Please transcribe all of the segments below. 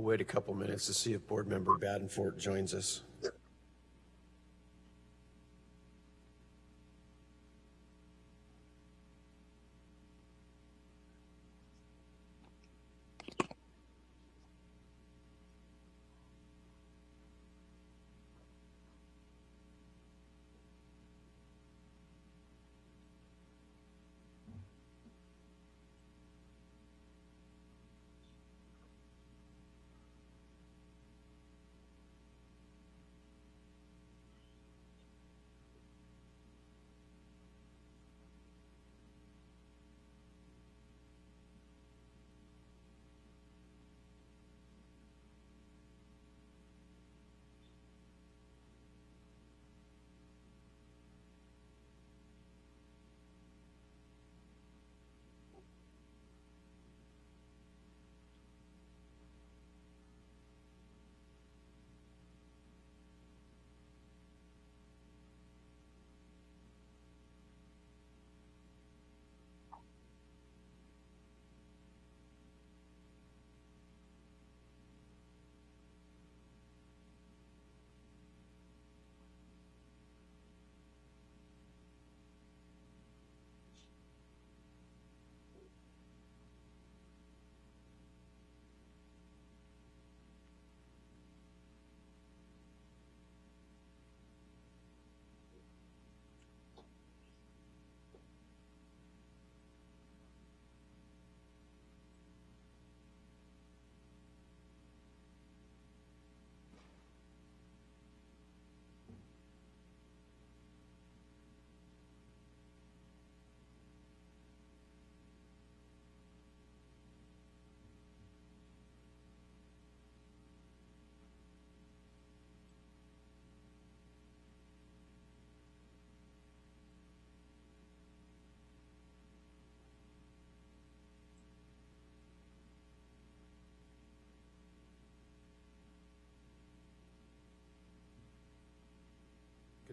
wait a couple minutes to see if Board Member Badenfort joins us.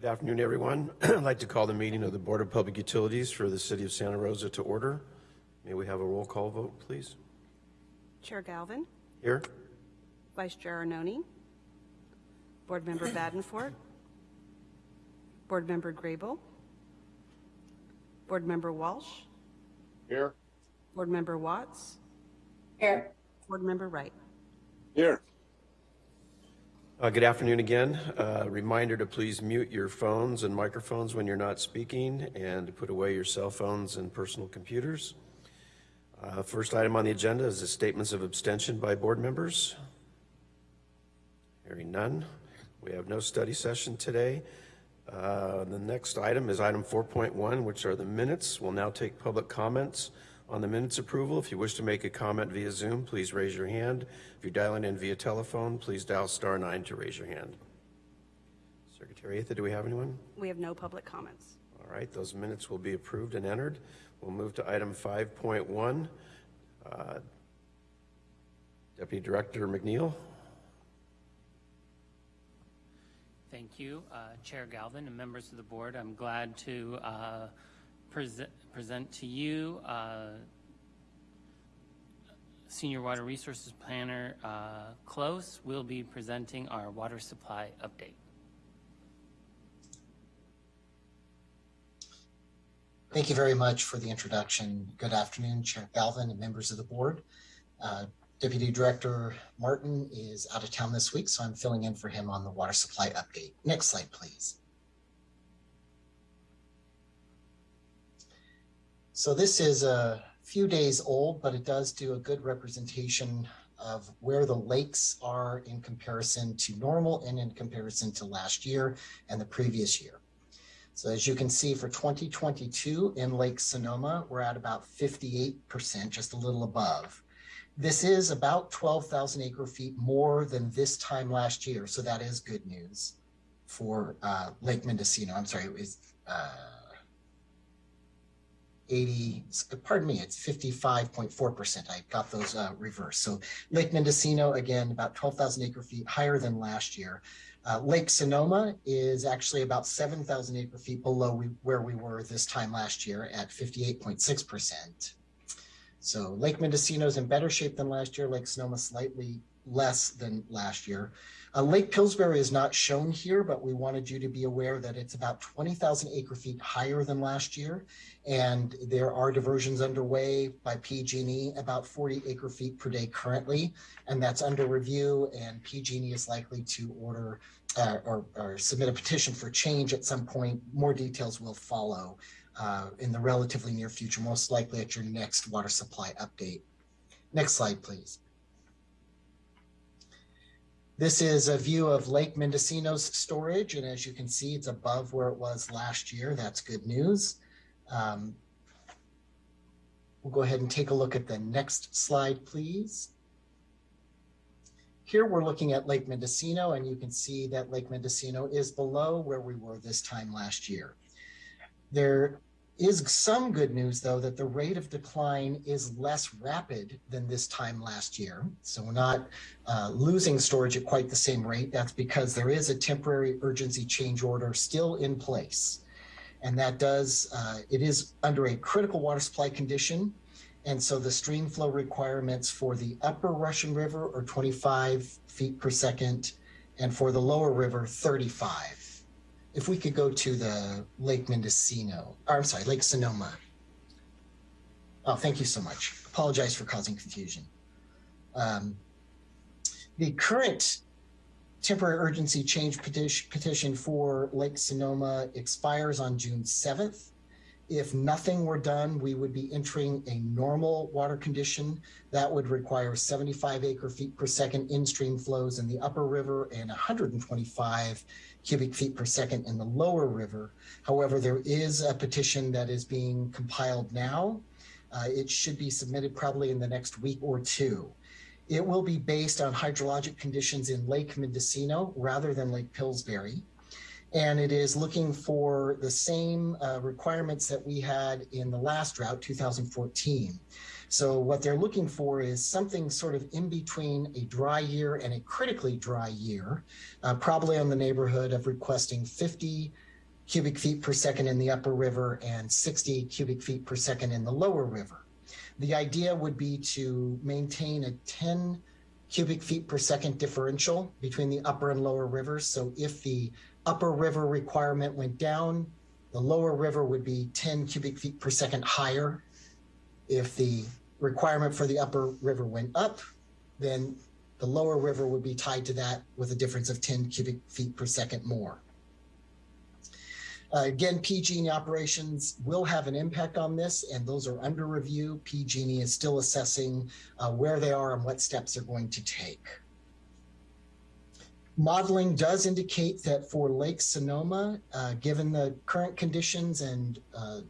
Good afternoon, everyone. I'd like to call the meeting of the Board of Public Utilities for the City of Santa Rosa to order. May we have a roll call vote, please? Chair Galvin, Here? Vice Chair Arnone, Board Member Badenfort, Board Member Grable, Board Member Walsh, Here. Board Member Watts, Here. Board Member Wright. Here. Uh, Good afternoon again. Uh, Reminder to please mute your phones and microphones when you're not speaking and to put away your cell phones and personal computers. Uh, First item on the agenda is the statements of abstention by board members. Hearing none. We have no study session today. Uh, The next item is item 4.1, which are the minutes. We'll now take public comments on the minutes approval. If you wish to make a comment via Zoom, please raise your hand. If you're dialing in via telephone, please dial star nine to raise your hand. Secretary Atha, do we have anyone? We have no public comments. All right, those minutes will be approved and entered. We'll move to item 5.1. Uh, Deputy Director McNeil. Thank you, uh, Chair Galvin and members of the board. I'm glad to uh, present present to you uh, Senior Water Resources Planner uh, Close will be presenting our water supply update. Thank you very much for the introduction. Good afternoon, Chair Galvin and members of the board. Uh, Deputy Director Martin is out of town this week, so I'm filling in for him on the water supply update. Next slide, please. So this is a few days old, but it does do a good representation of where the lakes are in comparison to normal and in comparison to last year and the previous year. So as you can see for 2022 in Lake Sonoma, we're at about 58%, just a little above. This is about 12,000 acre feet more than this time last year. So that is good news for uh, Lake Mendocino. I'm sorry, it was uh, 80, pardon me, it's 55.4%. I got those uh, reversed. So Lake Mendocino, again, about 12,000 acre feet higher than last year. Uh, Lake Sonoma is actually about 7,000 acre feet below we, where we were this time last year at 58.6%. So Lake Mendocino is in better shape than last year. Lake Sonoma slightly less than last year. Uh, Lake Pillsbury is not shown here, but we wanted you to be aware that it's about 20,000 acre feet higher than last year. And there are diversions underway by PG&E about 40 acre feet per day currently, and that's under review. And PG&E is likely to order uh, or, or submit a petition for change at some point. More details will follow uh, in the relatively near future, most likely at your next water supply update. Next slide, please. This is a view of Lake Mendocino's storage, and as you can see, it's above where it was last year. That's good news. Um, we'll go ahead and take a look at the next slide, please. Here we're looking at Lake Mendocino, and you can see that Lake Mendocino is below where we were this time last year. There is some good news, though, that the rate of decline is less rapid than this time last year. So we're not uh, losing storage at quite the same rate. That's because there is a temporary urgency change order still in place. And that does, uh, it is under a critical water supply condition. And so the stream flow requirements for the upper Russian River are 25 feet per second, and for the lower river, 35 if we could go to the Lake Mendocino, or I'm sorry, Lake Sonoma. Oh, thank you so much. Apologize for causing confusion. Um, the current temporary urgency change petition, petition for Lake Sonoma expires on June 7th. If nothing were done, we would be entering a normal water condition that would require 75 acre feet per second in stream flows in the upper river and 125 cubic feet per second in the lower river. However, there is a petition that is being compiled now. Uh, it should be submitted probably in the next week or two. It will be based on hydrologic conditions in Lake Mendocino rather than Lake Pillsbury. And it is looking for the same uh, requirements that we had in the last drought, 2014. So what they're looking for is something sort of in between a dry year and a critically dry year, uh, probably on the neighborhood of requesting 50 cubic feet per second in the upper river and 60 cubic feet per second in the lower river. The idea would be to maintain a 10 cubic feet per second differential between the upper and lower rivers. So if the upper river requirement went down, the lower river would be 10 cubic feet per second higher if the requirement for the upper river went up, then the lower river would be tied to that with a difference of 10 cubic feet per second more. Uh, again, PG&E operations will have an impact on this, and those are under review. PG&E is still assessing uh, where they are and what steps they're going to take. Modeling does indicate that for Lake Sonoma, uh, given the current conditions and uh,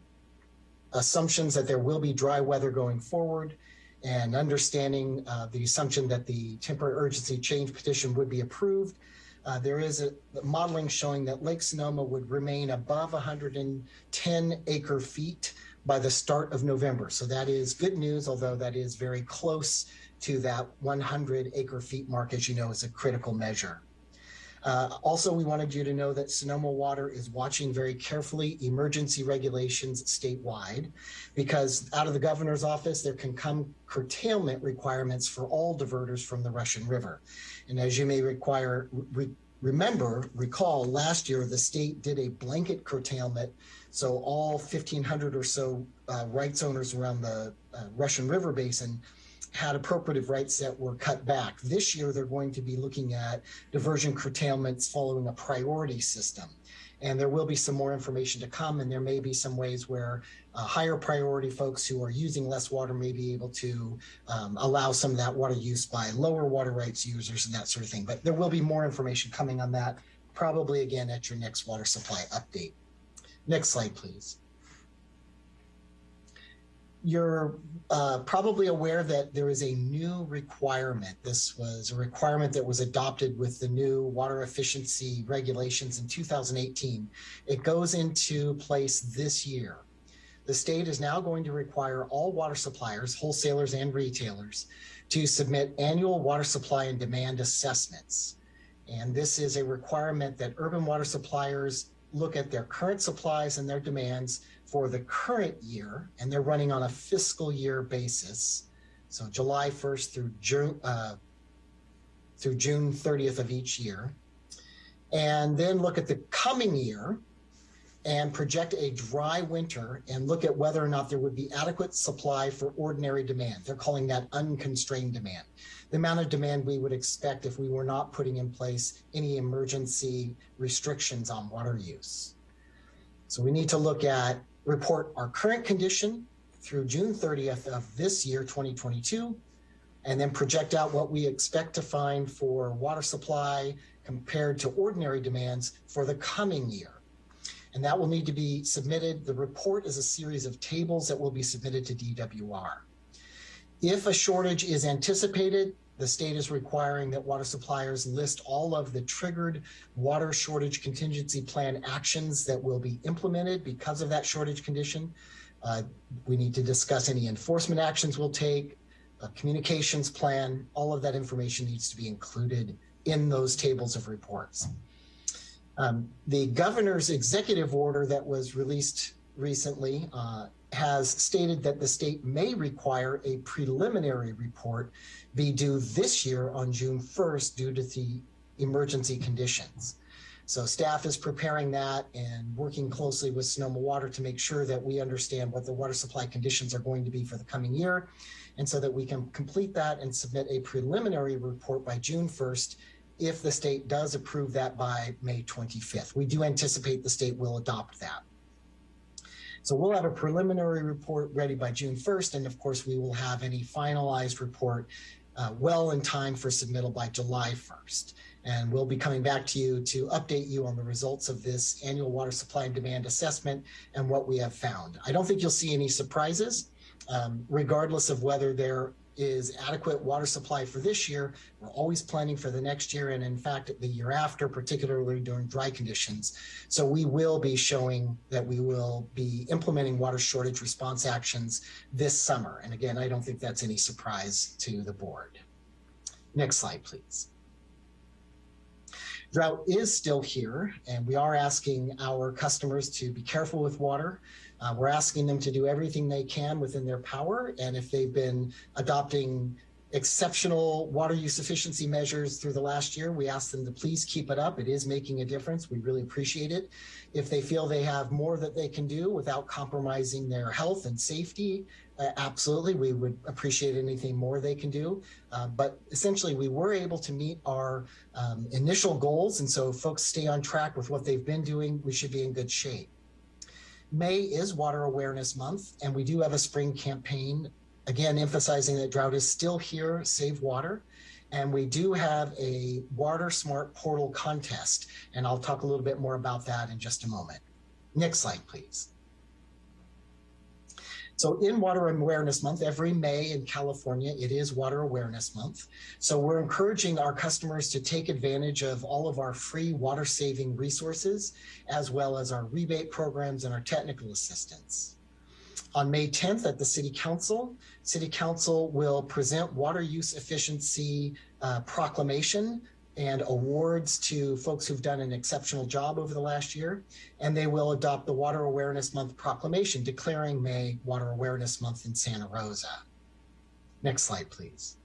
assumptions that there will be dry weather going forward and understanding uh, the assumption that the temporary urgency change petition would be approved. Uh, there is a modeling showing that Lake Sonoma would remain above 110 acre feet by the start of November. So that is good news, although that is very close to that 100 acre feet mark, as you know, is a critical measure. Uh, also, we wanted you to know that Sonoma Water is watching very carefully emergency regulations statewide because out of the governor's office, there can come curtailment requirements for all diverters from the Russian River. And as you may require, re remember, recall last year, the state did a blanket curtailment. So all 1,500 or so uh, rights owners around the uh, Russian River Basin had appropriative rights that were cut back. This year, they're going to be looking at diversion curtailments following a priority system. And there will be some more information to come, and there may be some ways where uh, higher priority folks who are using less water may be able to um, allow some of that water use by lower water rights users and that sort of thing. But there will be more information coming on that, probably again at your next water supply update. Next slide, please you're uh, probably aware that there is a new requirement. This was a requirement that was adopted with the new water efficiency regulations in 2018. It goes into place this year. The state is now going to require all water suppliers, wholesalers and retailers, to submit annual water supply and demand assessments. And this is a requirement that urban water suppliers look at their current supplies and their demands for the current year, and they're running on a fiscal year basis. So July 1st through June, uh, through June 30th of each year. And then look at the coming year and project a dry winter and look at whether or not there would be adequate supply for ordinary demand. They're calling that unconstrained demand. The amount of demand we would expect if we were not putting in place any emergency restrictions on water use. So we need to look at, report our current condition through June 30th of this year, 2022, and then project out what we expect to find for water supply compared to ordinary demands for the coming year. And that will need to be submitted. The report is a series of tables that will be submitted to DWR. If a shortage is anticipated, the state is requiring that water suppliers list all of the triggered water shortage contingency plan actions that will be implemented because of that shortage condition. Uh, we need to discuss any enforcement actions we'll take, a communications plan, all of that information needs to be included in those tables of reports. Um, the governor's executive order that was released recently uh, has stated that the state may require a preliminary report be due this year on June 1st due to the emergency conditions. So staff is preparing that and working closely with Sonoma Water to make sure that we understand what the water supply conditions are going to be for the coming year. And so that we can complete that and submit a preliminary report by June 1st if the state does approve that by May 25th. We do anticipate the state will adopt that. So we'll have a preliminary report ready by June 1st. And of course, we will have any finalized report uh, well in time for submittal by July 1st. And we'll be coming back to you to update you on the results of this annual water supply and demand assessment and what we have found. I don't think you'll see any surprises, um, regardless of whether there is adequate water supply for this year. We're always planning for the next year and in fact the year after, particularly during dry conditions. So we will be showing that we will be implementing water shortage response actions this summer. And again, I don't think that's any surprise to the board. Next slide, please. Drought is still here and we are asking our customers to be careful with water. Uh, we're asking them to do everything they can within their power. And if they've been adopting exceptional water use efficiency measures through the last year, we ask them to please keep it up. It is making a difference. We really appreciate it. If they feel they have more that they can do without compromising their health and safety, uh, absolutely, we would appreciate anything more they can do. Uh, but essentially, we were able to meet our um, initial goals. And so folks stay on track with what they've been doing, we should be in good shape. May is Water Awareness Month, and we do have a spring campaign, again, emphasizing that drought is still here, save water. And we do have a Water Smart Portal contest, and I'll talk a little bit more about that in just a moment. Next slide, please. So in Water Awareness Month, every May in California, it is Water Awareness Month. So we're encouraging our customers to take advantage of all of our free water saving resources, as well as our rebate programs and our technical assistance. On May 10th at the City Council, City Council will present water use efficiency uh, proclamation and awards to folks who've done an exceptional job over the last year. And they will adopt the Water Awareness Month proclamation declaring May Water Awareness Month in Santa Rosa. Next slide, please.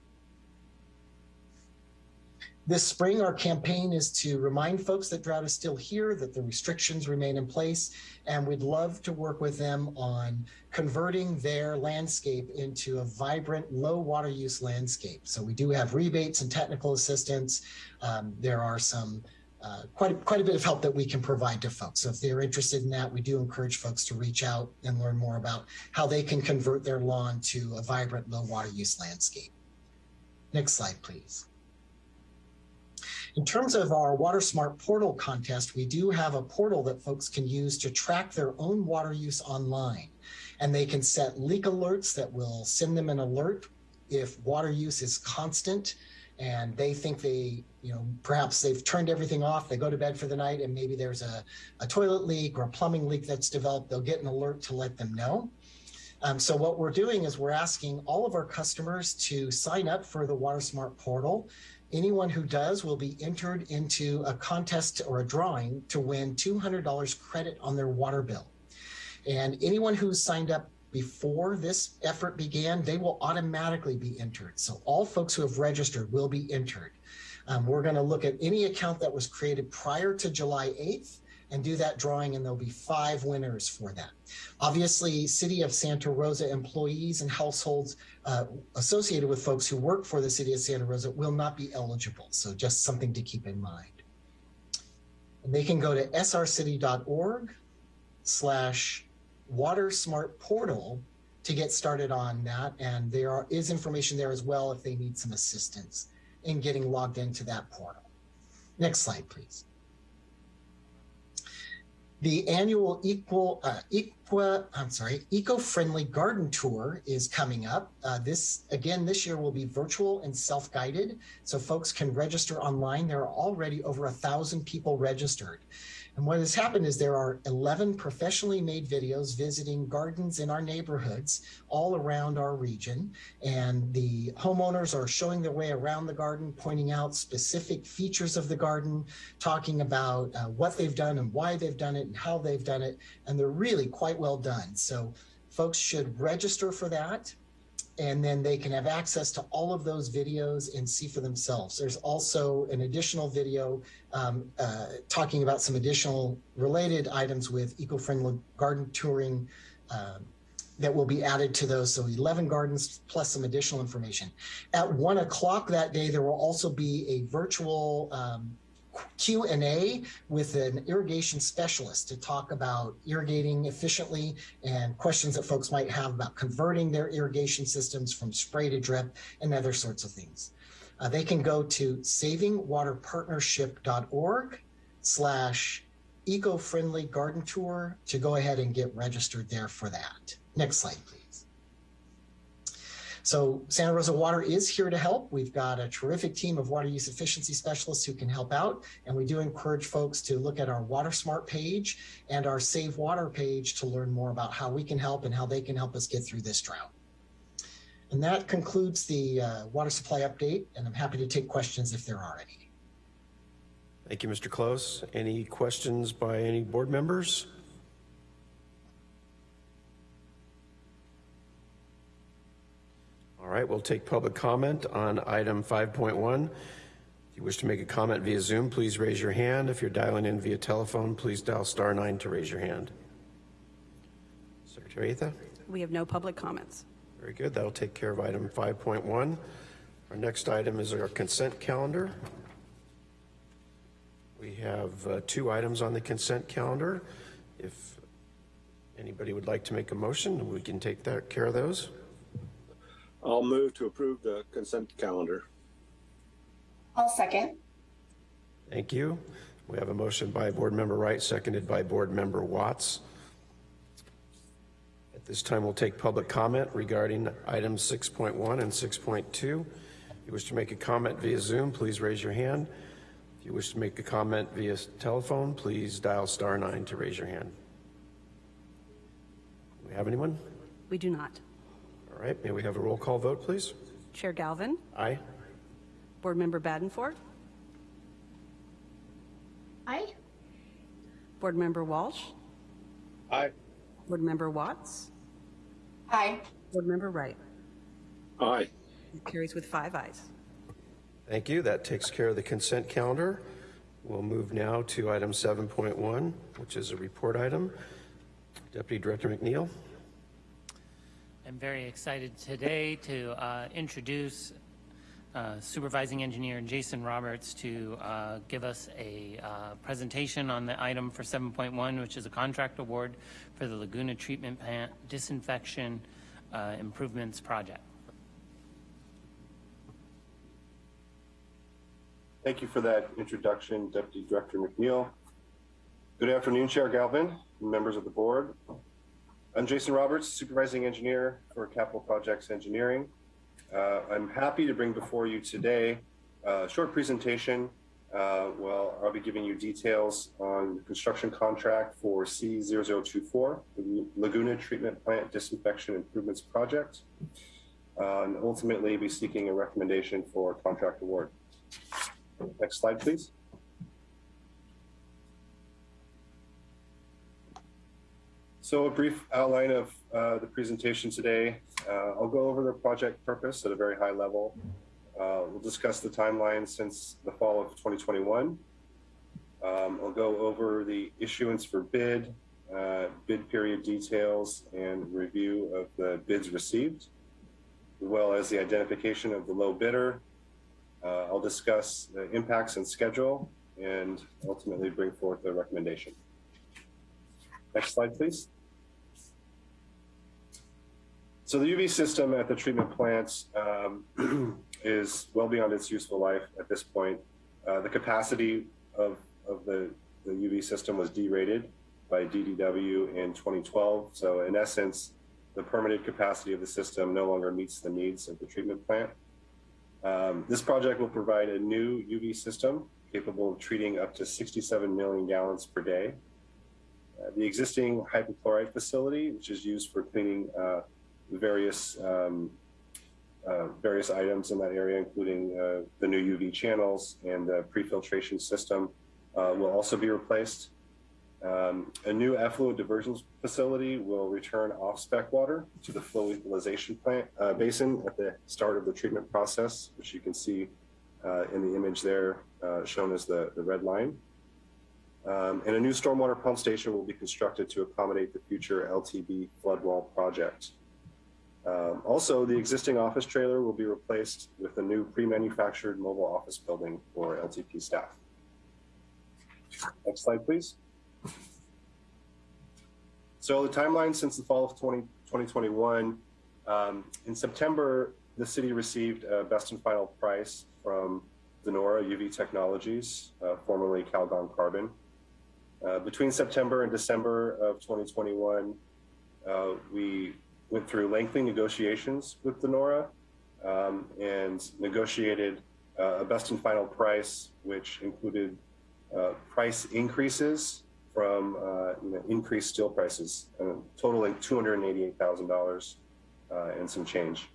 This spring, our campaign is to remind folks that drought is still here, that the restrictions remain in place, and we'd love to work with them on converting their landscape into a vibrant, low water use landscape. So we do have rebates and technical assistance. Um, there are some uh, quite, quite a bit of help that we can provide to folks. So if they're interested in that, we do encourage folks to reach out and learn more about how they can convert their lawn to a vibrant, low water use landscape. Next slide, please. In terms of our Water Smart Portal contest, we do have a portal that folks can use to track their own water use online. And they can set leak alerts that will send them an alert if water use is constant and they think they, you know, perhaps they've turned everything off, they go to bed for the night and maybe there's a, a toilet leak or a plumbing leak that's developed, they'll get an alert to let them know. Um, so what we're doing is we're asking all of our customers to sign up for the Water Smart portal Anyone who does will be entered into a contest or a drawing to win $200 credit on their water bill. And anyone who signed up before this effort began, they will automatically be entered. So all folks who have registered will be entered. Um, we're going to look at any account that was created prior to July 8th and do that drawing, and there'll be five winners for that. Obviously, City of Santa Rosa employees and households uh, associated with folks who work for the City of Santa Rosa will not be eligible. So just something to keep in mind. And they can go to srcity.org slash water smart portal to get started on that. And there are, is information there as well if they need some assistance in getting logged into that portal. Next slide, please. The annual equal, uh, equa, I'm sorry, eco-friendly garden tour is coming up. Uh, this, again, this year will be virtual and self-guided, so folks can register online. There are already over a thousand people registered. And what has happened is there are 11 professionally made videos visiting gardens in our neighborhoods all around our region. And the homeowners are showing their way around the garden, pointing out specific features of the garden, talking about uh, what they've done and why they've done it and how they've done it. And they're really quite well done. So folks should register for that and then they can have access to all of those videos and see for themselves. There's also an additional video um, uh, talking about some additional related items with eco-friendly garden touring um, that will be added to those. So 11 gardens plus some additional information. At one o'clock that day, there will also be a virtual um, Q&A with an irrigation specialist to talk about irrigating efficiently and questions that folks might have about converting their irrigation systems from spray to drip and other sorts of things. Uh, they can go to savingwaterpartnership.org slash eco-friendly garden tour to go ahead and get registered there for that. Next slide, please. So Santa Rosa Water is here to help. We've got a terrific team of water use efficiency specialists who can help out. And we do encourage folks to look at our Water Smart page and our Save Water page to learn more about how we can help and how they can help us get through this drought. And that concludes the uh, water supply update, and I'm happy to take questions if there are any. Thank you, Mr. Close. Any questions by any board members? All right, we'll take public comment on item 5.1. If you wish to make a comment via Zoom, please raise your hand. If you're dialing in via telephone, please dial star nine to raise your hand. Secretary Atha? We have no public comments. Very good. That'll take care of item 5.1. Our next item is our consent calendar. We have uh, two items on the consent calendar. If anybody would like to make a motion, we can take that, care of those. I'll move to approve the consent calendar. I'll second. Thank you. We have a motion by Board Member Wright, seconded by Board Member Watts. At this time, we'll take public comment regarding items 6.1 and 6.2. If you wish to make a comment via Zoom, please raise your hand. If you wish to make a comment via telephone, please dial star nine to raise your hand. Do we have anyone? We do not. All right, may we have a roll call vote, please? Chair Galvin, Aye. Board Member Badenfort, Aye. Board Member Walsh, Aye. Board Member Watts, Aye. Board Member Wright. Aye. It carries with five ayes. Thank you. That takes care of the consent calendar. We'll move now to item 7.1, which is a report item. Deputy Director McNeil. I'm very excited today to uh, introduce uh, Supervising Engineer Jason Roberts to uh, give us a uh, presentation on the item for 7.1, which is a contract award for the Laguna Treatment Plant Disinfection uh, Improvements Project. Thank you for that introduction, Deputy Director McNeil. Good afternoon, Chair Galvin, members of the board. I'm Jason Roberts, Supervising Engineer for Capital Projects Engineering. Uh, I'm happy to bring before you today a short presentation. Uh, well, I'll be giving you details on the construction contract for C0024, the Laguna Treatment Plant Disinfection Improvements Project, uh, and ultimately be seeking a recommendation for contract award. Next slide, please. So a brief outline of uh, the presentation today. Uh, I'll go over the project purpose at a very high level. Uh, we'll discuss the timeline since the fall of 2021. Um, I'll go over the issuance for bid, uh, bid period details, and review of the bids received, as well as the identification of the low bidder. Uh, I'll discuss the impacts and schedule, and ultimately bring forth a recommendation. Next slide, please. So the UV system at the treatment plants um, is well beyond its useful life at this point. Uh, the capacity of, of the, the UV system was derated by DDW in 2012. So in essence, the permitted capacity of the system no longer meets the needs of the treatment plant. Um, this project will provide a new UV system capable of treating up to 67 million gallons per day. Uh, the existing hypochlorite facility, which is used for cleaning uh, various um, uh, various items in that area, including uh, the new UV channels and the pre-filtration system, uh, will also be replaced. Um, a new effluent diversion facility will return off-spec water to the flow equalization plant uh, basin at the start of the treatment process, which you can see uh, in the image there, uh, shown as the, the red line. Um, and a new stormwater pump station will be constructed to accommodate the future LTP flood wall project. Um, also, the existing office trailer will be replaced with a new pre-manufactured mobile office building for LTP staff. Next slide, please. So the timeline since the fall of 20, 2021, um, in September, the city received a best and final price from De Nora UV Technologies, uh, formerly Calgon Carbon. Uh, between September and December of 2021, uh, we went through lengthy negotiations with De Nora um, and negotiated uh, a best and final price, which included uh, price increases from uh, you know, increased steel prices, uh, totaling $288,000 uh, and some change.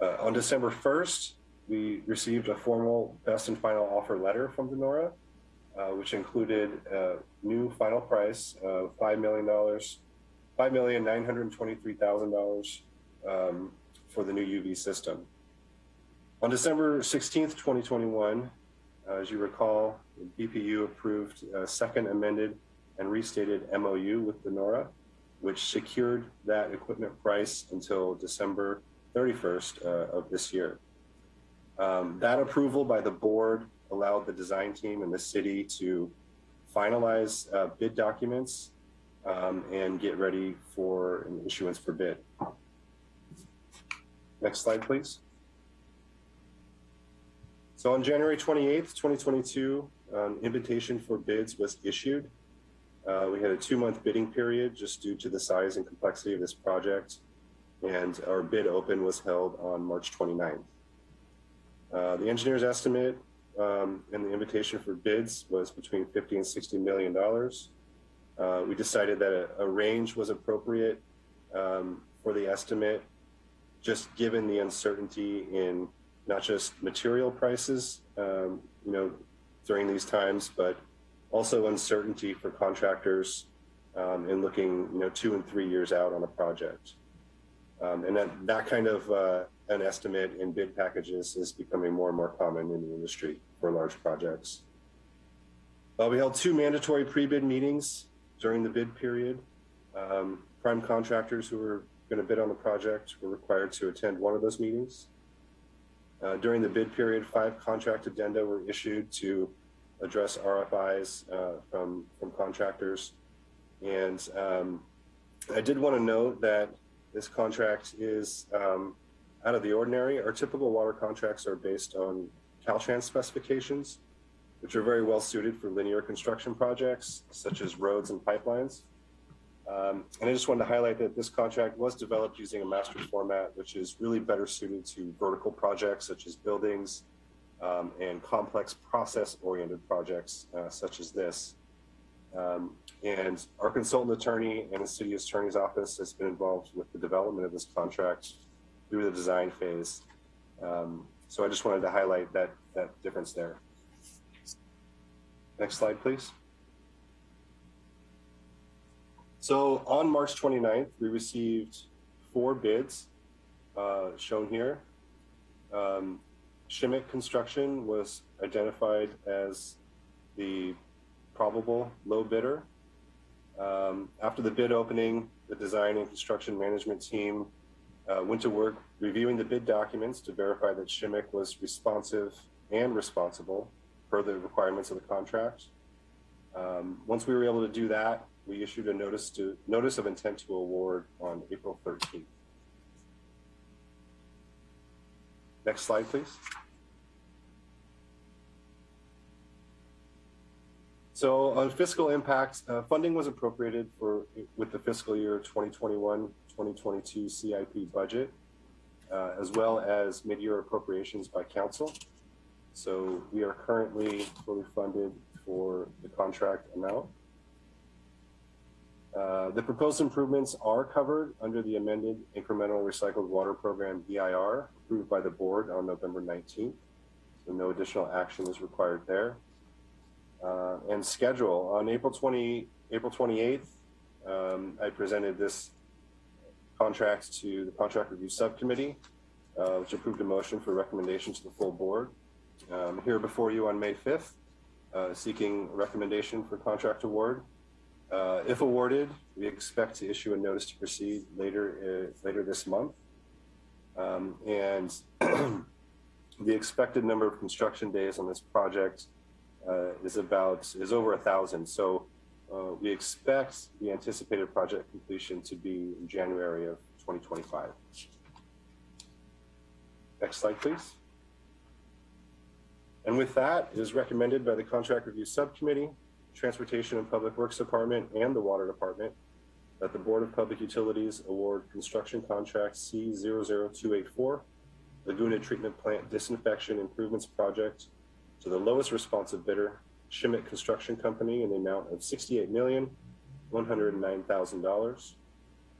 Uh, on December 1st, we received a formal best and final offer letter from De Nora, which included a new final price of $5 million, $5,923,000 um, for the new UV system. On December 16th, 2021, uh, as you recall, the BPU approved a second amended and restated MOU with De Nora, which secured that equipment price until December 31st uh, of this year. Um, that approval by the board allowed the design team and the city to finalize uh, bid documents um, and get ready for an issuance for bid. Next slide, please. So on January 28th, 2022, um, invitation for bids was issued. Uh, we had a two-month bidding period just due to the size and complexity of this project, and our bid open was held on March 29th. Uh, the engineer's estimate um, and the invitation for bids was between 50 and 60 million dollars. Uh, we decided that a, a range was appropriate um, for the estimate, just given the uncertainty in not just material prices, um, you know, during these times, but also uncertainty for contractors um, in looking, you know, two and three years out on a project. Um, and that, that kind of uh, an estimate in bid packages is becoming more and more common in the industry for large projects. Uh, we held two mandatory pre-bid meetings during the bid period. Um, prime contractors who were going to bid on the project were required to attend one of those meetings. Uh, during the bid period, five contract addenda were issued to address RFIs uh, from, from contractors. And um, I did want to note that this contract is um, out of the ordinary. Our typical water contracts are based on Caltrans specifications, which are very well suited for linear construction projects, such as roads and pipelines. Um, and I just wanted to highlight that this contract was developed using a master format, which is really better suited to vertical projects such as buildings um, and complex process-oriented projects uh, such as this. Um, and our consultant attorney and the city attorney's office has been involved with the development of this contract through the design phase. Um, so I just wanted to highlight that, that difference there. Next slide, please. So on March 29th, we received four bids uh, shown here. Um, Shimmick Construction was identified as the probable low bidder. Um, after the bid opening, the design and construction management team uh, went to work reviewing the bid documents to verify that Shimmick was responsive and responsible per the requirements of the contract. Um, once we were able to do that, we issued a notice to notice of intent to award on April 13th. Next slide, please. So on fiscal impact, uh, funding was appropriated for with the fiscal year 2021-2022 CIP budget, uh, as well as mid-year appropriations by council. So we are currently fully funded for the contract amount. Uh, the proposed improvements are covered under the amended incremental recycled water program EIR approved by the board on November 19th. So no additional action is required there. Uh, and schedule on April 20, April 28th, um, I presented this contract to the contract review subcommittee, uh, which approved a motion for recommendation to the full board. Um, here before you on May 5th, uh, seeking recommendation for contract award. Uh, if awarded, we expect to issue a notice to proceed later uh, later this month. Um, and the expected number of construction days on this project uh, is about is over a thousand. So uh, we expect the anticipated project completion to be in January of 2025. Next slide, please. And with that, it is recommended by the Contract Review Subcommittee, Transportation and Public Works Department, and the Water Department that the Board of Public Utilities award construction contract C00284, Laguna Treatment Plant Disinfection Improvements Project to the lowest responsive bidder, Shimmick Construction Company, in the amount of $68,109,000.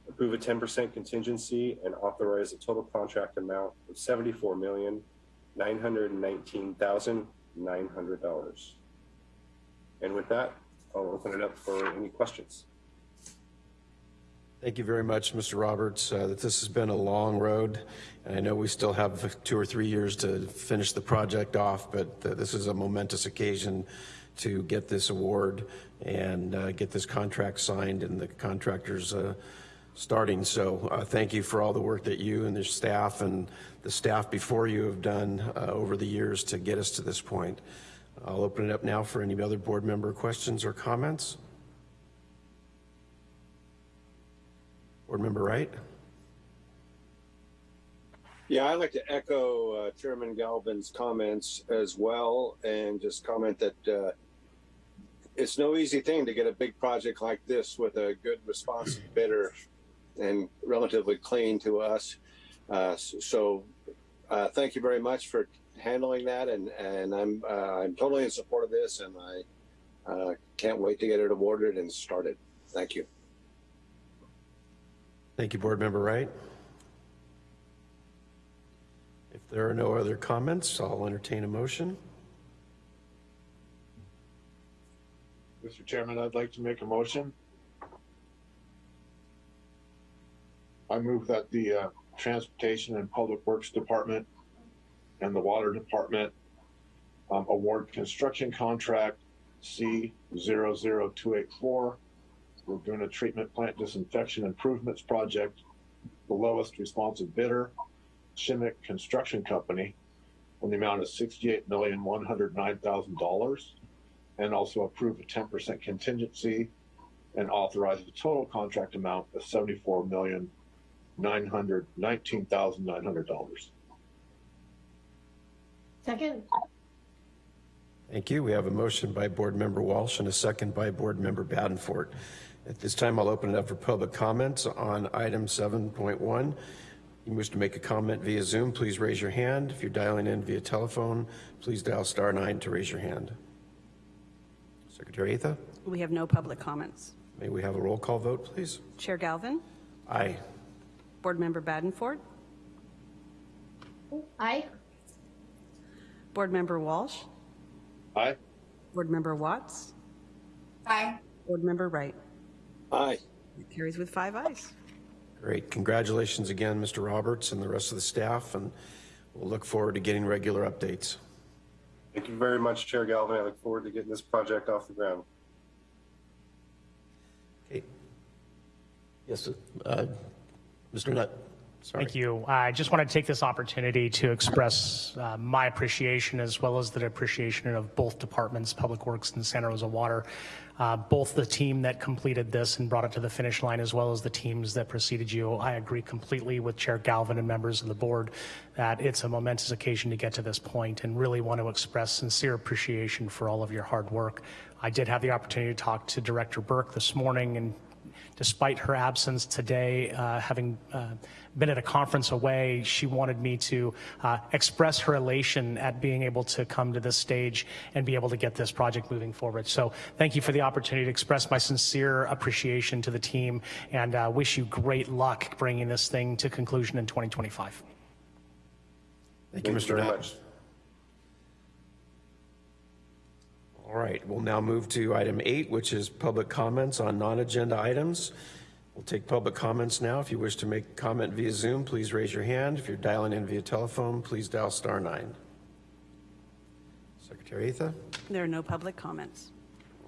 Approve a 10% contingency and authorize a total contract amount of $74,919,900. And with that, I'll open it up for any questions. Thank you very much, Mr. Roberts. Uh, This has been a long road, and I know we still have two or three years to finish the project off, but this is a momentous occasion to get this award and uh, get this contract signed and the contractors uh, starting. So uh, thank you for all the work that you and your staff and the staff before you have done uh, over the years to get us to this point. I'll open it up now for any other board member questions or comments. Board Member Wright? Yeah, I'd like to echo uh, Chairman Galvin's comments as well and just comment that uh, it's no easy thing to get a big project like this with a good responsive bidder and relatively clean to us. Uh, so uh, thank you very much for handling that and, and I'm, uh, I'm totally in support of this and I uh, can't wait to get it awarded and started. Thank you. Thank you, Board Member Wright. If there are no other comments, I'll entertain a motion. Mr. Chairman, I'd like to make a motion. I move that the uh, Transportation and Public Works Department and the Water Department um, award construction contract C 284 Laguna Treatment Plant Disinfection Improvements Project, the lowest responsive bidder, Shimmick Construction Company, in the amount of sixty-eight million, one hundred nine thousand dollars. And also approve a ten percent contingency and authorize the total contract amount of seventy-four million, nine hundred nineteen thousand nine hundred dollars. Second. Thank you. We have a motion by Board Member Walsh and a second by Board Member Badenfort. At this time, I'll open it up for public comments on item 7.1. You wish to make a comment via Zoom, please raise your hand. If you're dialing in via telephone, please dial star nine to raise your hand. Secretary Atha, We have no public comments. may we have a roll call vote, please? Chair Galvin, Aye. Board Member Badenfort, Aye. Board Member Walsh, Aye. Board Member Watts, Aye. Board Member Wright. Aye. It carries with five ayes. Great. Congratulations again, Mr. Roberts and the rest of the staff. And We'll look forward to getting regular updates. Thank you very much, Chair Galvin. I look forward to getting this project off the ground. Okay. Yes, uh, Mr. Nutt, sorry. Thank you. I just want to take this opportunity to express uh, my appreciation as well as the appreciation of both departments, Public Works and Santa Rosa Water, uh, both the team that completed this and brought it to the finish line as well as the teams that preceded you. I agree completely with Chair Galvin and members of the board that it's a momentous occasion to get to this point and really want to express sincere appreciation for all of your hard work. I did have the opportunity to talk to Director Burke this morning and despite her absence today, uh, having uh, been at a conference away, she wanted me to uh, express her elation at being able to come to this stage and be able to get this project moving forward. So thank you for the opportunity to express my sincere appreciation to the team and uh, wish you great luck bringing this thing to conclusion in 2025. Thank you, Mr. very Knapp. much. All right, we'll now move to item eight, which is public comments on non-agenda items. We'll take public comments now. If you wish to make a comment via Zoom, please raise your hand. If you're dialing in via telephone, please dial star nine. Secretary Atha? There are no public comments.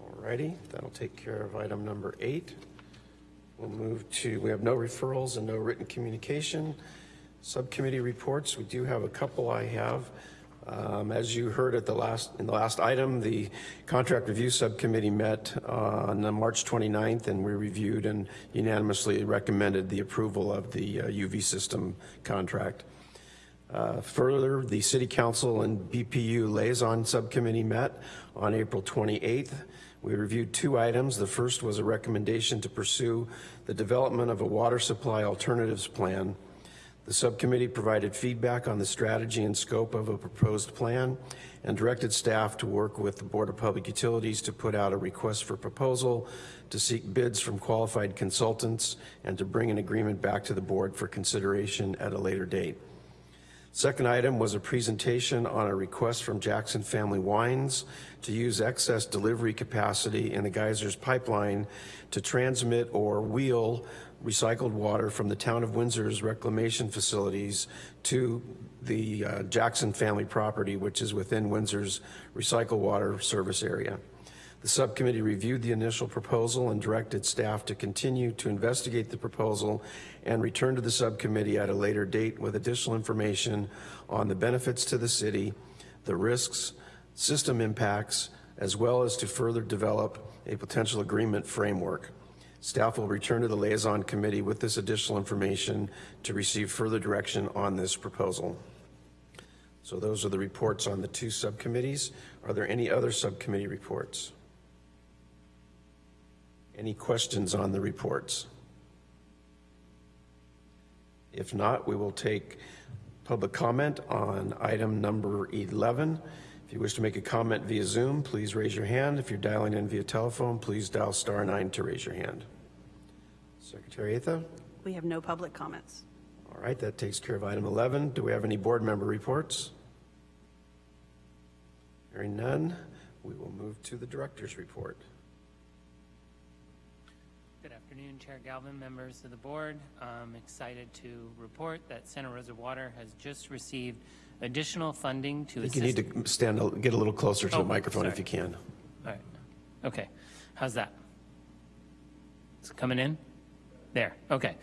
All righty, that'll take care of item number eight. We'll move to, we have no referrals and no written communication. Subcommittee reports, we do have a couple I have. Um, As you heard at the last, in the last item, the Contract Review Subcommittee met uh, on March 29th, and we reviewed and unanimously recommended the approval of the uh, UV system contract. Uh, Further, the City Council and BPU Liaison Subcommittee met on April 28th. We reviewed two items. The first was a recommendation to pursue the development of a water supply alternatives plan. The subcommittee provided feedback on the strategy and scope of a proposed plan and directed staff to work with the Board of Public Utilities to put out a request for proposal, to seek bids from qualified consultants, and to bring an agreement back to the board for consideration at a later date. Second item was a presentation on a request from Jackson Family Wines to use excess delivery capacity in the Geysers pipeline to transmit or wheel recycled water from the town of Windsor's reclamation facilities to the uh, Jackson family property, which is within Windsor's recycled water service area. The subcommittee reviewed the initial proposal and directed staff to continue to investigate the proposal and return to the subcommittee at a later date with additional information on the benefits to the city, the risks, system impacts, as well as to further develop a potential agreement framework. Staff will return to the liaison committee with this additional information to receive further direction on this proposal. So those are the reports on the two subcommittees. Are there any other subcommittee reports? Any questions on the reports? If not, we will take public comment on item number 11. If you wish to make a comment via Zoom, please raise your hand. If you're dialing in via telephone, please dial star nine to raise your hand. Secretary Atha? We have no public comments. All right, that takes care of item 11. Do we have any board member reports? Hearing none, we will move to the director's report. Good afternoon, Chair Galvin, members of the board. I'm excited to report that Santa Rosa Water has just received additional funding to I think assist. you need to stand, get a little closer to the Oh, microphone if you can. All right. Okay. How's that? It's coming in? There. Okay.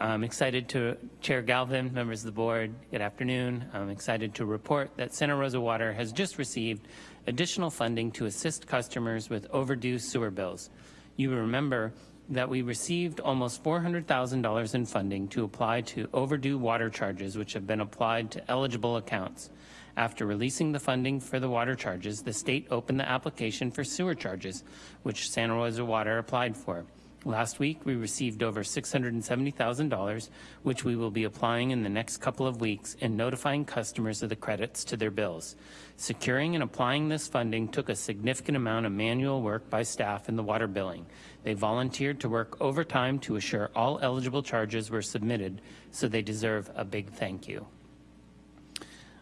I'm excited to, Chair Galvin, members of the board, good afternoon. I'm excited to report that Santa Rosa Water has just received additional funding to assist customers with overdue sewer bills. You remember that we received almost $400,000 in funding to apply to overdue water charges, which have been applied to eligible accounts. After releasing the funding for the water charges, the state opened the application for sewer charges, which Santa Rosa Water applied for. Last week, we received over $670,000, which we will be applying in the next couple of weeks and notifying customers of the credits to their bills. Securing and applying this funding took a significant amount of manual work by staff in the water billing. They volunteered to work overtime to assure all eligible charges were submitted, so they deserve a big thank you.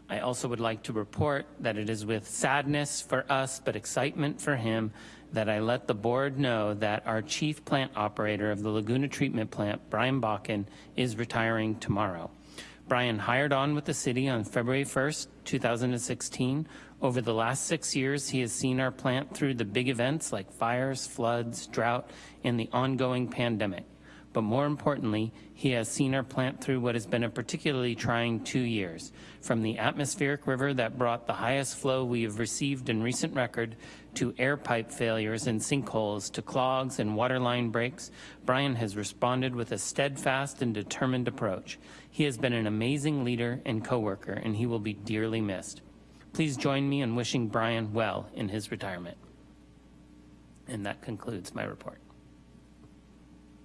I also would like to report that it is with sadness for us, but excitement for him, that I let the board know that our chief plant operator of the Laguna Treatment Plant, Brian Bakken, is retiring tomorrow. Brian hired on with the city on February 1st, 2016. Over the last six years, he has seen our plant through the big events like fires, floods, drought, and the ongoing pandemic. But more importantly, he has seen our plant through what has been a particularly trying two years. From the atmospheric river that brought the highest flow we have received in recent record, to air pipe failures and sinkholes, to clogs and waterline breaks, Brian has responded with a steadfast and determined approach. He has been an amazing leader and coworker, and he will be dearly missed. Please join me in wishing Brian well in his retirement. And that concludes my report.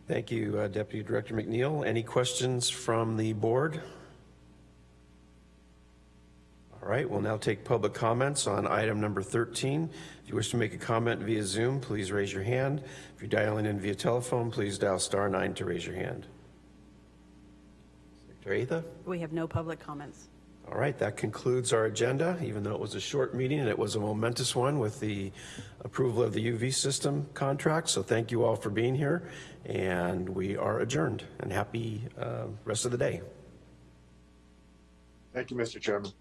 Thank you, uh, Deputy Director McNeil. Any questions from the board? All right, we'll now take public comments on item number 13. If you wish to make a comment via Zoom, please raise your hand. If you're dialing in via telephone, please dial star nine to raise your hand. Secretary Atha? We have no public comments. All right, that concludes our agenda, even though it was a short meeting and it was a momentous one with the approval of the UV system contract. So thank you all for being here, and we are adjourned. And happy uh, rest of the day. Thank you, Mr. Chairman.